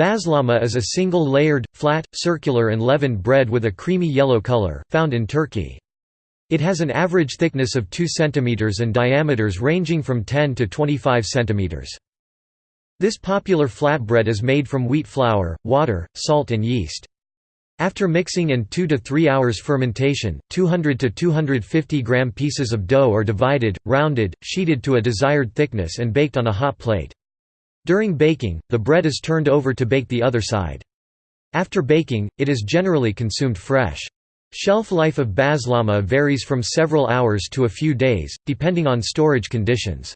Bazlama is a single layered, flat, circular and leavened bread with a creamy yellow color, found in Turkey. It has an average thickness of 2 cm and diameters ranging from 10 to 25 cm. This popular flatbread is made from wheat flour, water, salt and yeast. After mixing and 2 to 3 hours fermentation, 200 to 250 gram pieces of dough are divided, rounded, sheeted to a desired thickness and baked on a hot plate. During baking, the bread is turned over to bake the other side. After baking, it is generally consumed fresh. Shelf life of bazlama varies from several hours to a few days, depending on storage conditions.